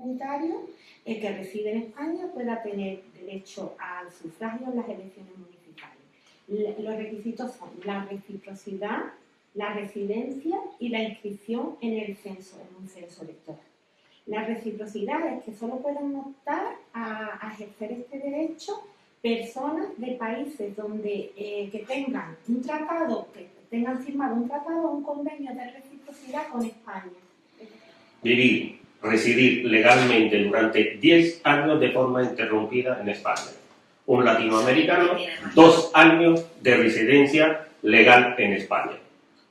comunitario el que reside en España pueda tener derecho al sufragio en las elecciones municipales. Los requisitos son la reciprocidad, la residencia y la inscripción en el censo, en un censo electoral. La reciprocidad es que solo pueden optar a, ejercer este derecho personas de países donde eh, que tengan un tratado, que tengan firmado un tratado o un convenio de reciprocidad con España. Vivir, residir legalmente durante 10 años de forma interrumpida en España. Un latinoamericano, dos años de residencia legal en España.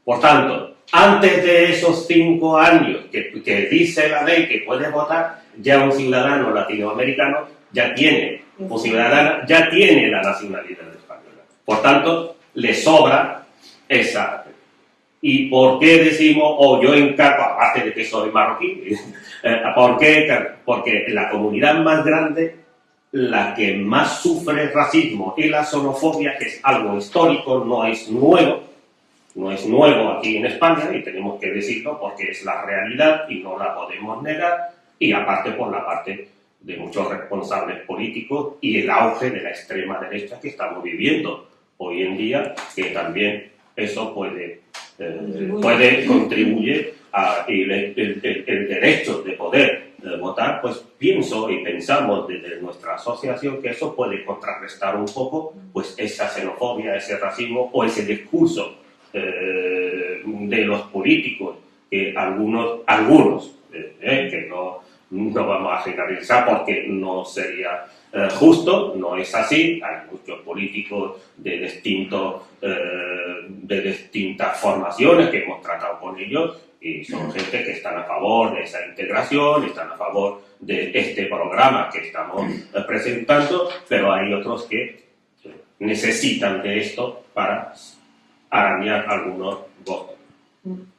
Por tanto, antes de esos cinco años que, dice la ley que puede votar, ya un ciudadano latinoamericano ya tiene, un ciudadano ya tiene la nacionalidad española. Por tanto, le sobra esa. ¿Y por qué decimos, oh, yo encargo, aparte de que soy marroquí, eh, ¿por qué? Porque la comunidad más grande, la que más sufre racismo y la xenofobia, que es algo histórico, no es nuevo, no es nuevo aquí en España y tenemos que decirlo porque es la realidad y no la podemos negar y aparte por la parte de muchos responsables políticos y el auge de la extrema derecha que estamos viviendo hoy en día, que también eso puede, puede contribuir a el, el, derecho de poder eh, votar, pues pienso y pensamos desde nuestra asociación que eso puede contrarrestar un poco pues esa xenofobia, ese racismo o ese discurso eh, de los políticos, que algunos, algunos eh, eh, que no, no vamos a generalizar porque no sería justo, no es así, hay muchos políticos de, distintos, de distintas formaciones que hemos tratado con ellos y son gente que están a favor de esa integración, están a favor de este programa que estamos presentando, pero hay otros que necesitan de esto para arañar algunos votos. Mm.